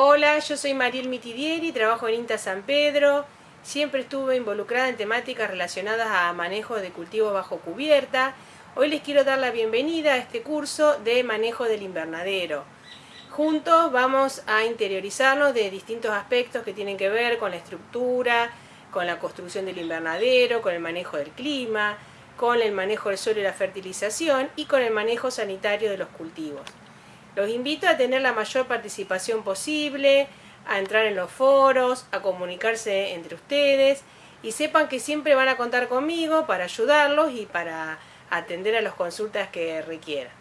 Hola, yo soy Mariel Mitidieri, trabajo en INTA San Pedro. Siempre estuve involucrada en temáticas relacionadas a manejo de cultivos bajo cubierta. Hoy les quiero dar la bienvenida a este curso de manejo del invernadero. Juntos vamos a interiorizarnos de distintos aspectos que tienen que ver con la estructura, con la construcción del invernadero, con el manejo del clima, con el manejo del suelo y la fertilización y con el manejo sanitario de los cultivos. Los invito a tener la mayor participación posible, a entrar en los foros, a comunicarse entre ustedes y sepan que siempre van a contar conmigo para ayudarlos y para atender a las consultas que requieran.